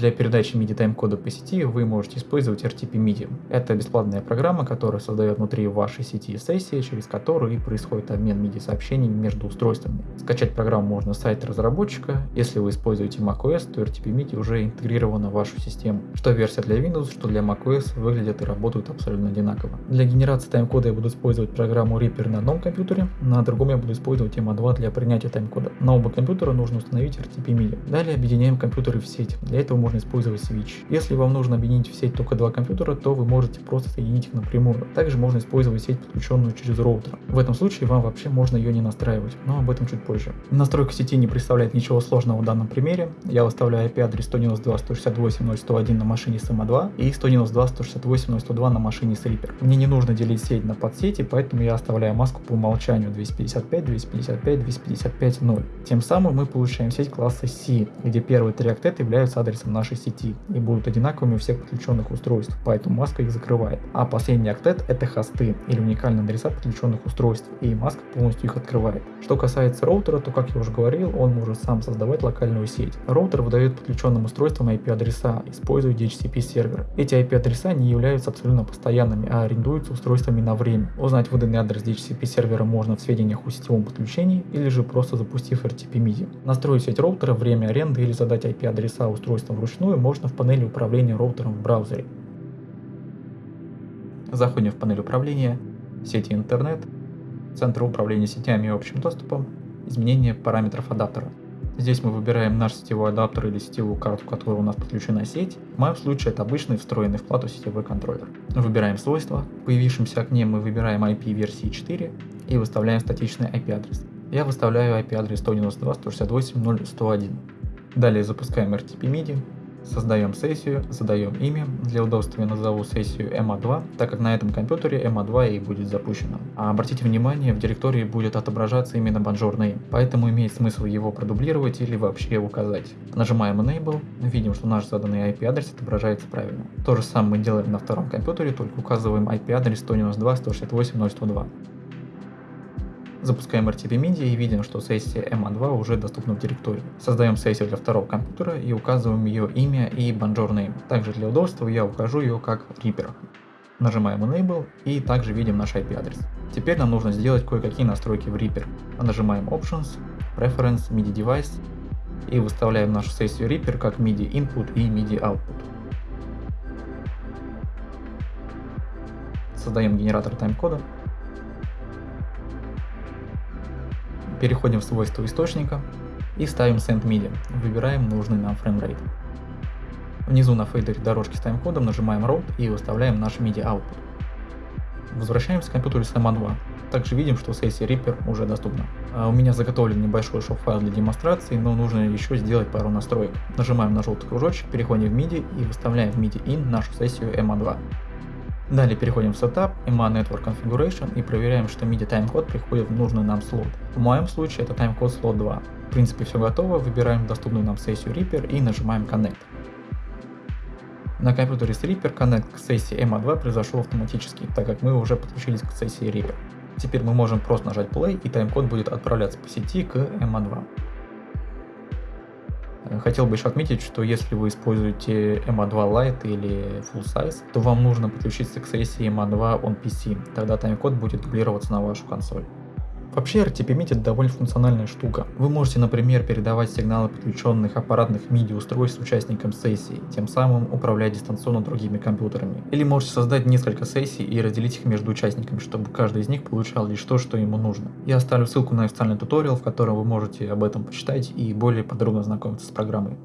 Для передачи MIDI тайм-кода по сети вы можете использовать RTP MIDI. Это бесплатная программа, которая создает внутри вашей сети сессии, через которую и происходит обмен MIDI сообщениями между устройствами. Скачать программу можно с сайта разработчика. Если вы используете macOS, то RTP MIDI уже интегрирована в вашу систему. Что версия для Windows, что для macOS выглядят и работают абсолютно одинаково. Для генерации тайм-кода я буду использовать программу Reaper на одном компьютере, на другом я буду использовать EMA2 для принятия тайм-кода. На оба компьютера нужно установить RTP MIDI. Далее объединяем компьютеры в сеть. Для этого можно использовать switch. Если вам нужно объединить в сеть только два компьютера, то вы можете просто соединить их напрямую. Также можно использовать сеть, подключенную через роутер. В этом случае вам вообще можно ее не настраивать, но об этом чуть позже. Настройка сети не представляет ничего сложного в данном примере. Я выставляю IP-адрес 192.168.0.101 на машине с EMA2 и 192.168.0.102 на машине с Reaper. Мне не нужно делить сеть на подсети, поэтому я оставляю маску по умолчанию 255, 255, 255, 0. Тем самым мы получаем сеть класса C, где первые три октета являются адресом нашей сети и будут одинаковыми у всех подключенных устройств, поэтому маска их закрывает. А последний октет это хосты или уникальные адреса подключенных устройств, и маска полностью их открывает. Что касается роутера, то как я уже говорил, он может сам создавать локальную сеть. Роутер выдает подключенным устройствам IP-адреса, используя DHCP сервер. Эти IP-адреса не являются абсолютно постоянными, а арендуются устройствами на время. Узнать выданный адрес DHCP сервера можно в сведениях о сетевом подключении или же просто запустив RTP MIDI. Настроить сеть роутера, время аренды или задать IP-адреса устройства вручную можно в панели управления роутером в браузере. Заходим в панель управления, сети интернет, центр управления сетями и общим доступом, изменение параметров адаптера. Здесь мы выбираем наш сетевой адаптер или сетевую карту, к которой у нас подключена сеть. В моем случае это обычный встроенный в плату сетевой контроллер. Выбираем свойства. В появившемся окне мы выбираем IP версии 4 и выставляем статичный IP-адрес. Я выставляю IP-адрес 192.168.0.101. Далее запускаем RTP MIDI, Создаем сессию, задаем имя. Для удобства я назову сессию EMA2, так как на этом компьютере EMA2 и будет запущена. А обратите внимание, в директории будет отображаться именно Bonjour Name, поэтому имеет смысл его продублировать или вообще указать. Нажимаем Enable, видим, что наш заданный IP-адрес отображается правильно. То же самое мы делаем на втором компьютере, только указываем IP-адрес 192.168.0.102. Запускаем RTP Media и видим, что сессия EMA2 уже доступна в директории. Создаем сессию для второго компьютера и указываем ее имя и Bonjour Name. Также для удобства я укажу ее как Reaper. Нажимаем Enable и также видим наш IP-адрес. Теперь нам нужно сделать кое-какие настройки в Reaper. Нажимаем Options, Preference, MIDI Device и выставляем нашу сессию Reaper как MIDI Input и MIDI Output. Создаем генератор тайм-кода Переходим в свойства источника и ставим Send MIDI. Выбираем нужный нам frame rate. Внизу на фейдере дорожки с тайм-кодом нажимаем Route и выставляем наш MIDI output. Возвращаемся к компьютеру с MA 2. Также видим, что сессия Reaper уже доступна. А у меня заготовлен небольшой шоу-файл для демонстрации, но нужно еще сделать пару настроек. Нажимаем на желтый кружочек, переходим в MIDI и выставляем в MIDI in нашу сессию MA 2. Далее переходим в Setup, MA Network Configuration и проверяем, что MIDI тайм-код приходит в нужный нам слот. В моем случае это тайм-код слот 2. В принципе все готово, выбираем доступную нам сессию Reaper и нажимаем Connect. На компьютере с Reaper Connect к сессии MA2 произошел автоматически, так как мы уже подключились к сессии Reaper. Теперь мы можем просто нажать Play и тайм-код будет отправляться по сети к MA2. Хотел бы еще отметить, что если вы используете MA2 Lite или Full Size, то вам нужно подключиться к сессии MA2 on PC, тогда тайм-код будет дублироваться на вашу консоль. Вообще RTP-MIDI это довольно функциональная штука. Вы можете, например, передавать сигналы подключенных аппаратных MIDI устройств участникам сессии, тем самым управлять дистанционно другими компьютерами. Или можете создать несколько сессий и разделить их между участниками, чтобы каждый из них получал лишь то, что ему нужно. Я оставлю ссылку на официальный туториал, в котором вы можете об этом почитать и более подробно знакомиться с программой.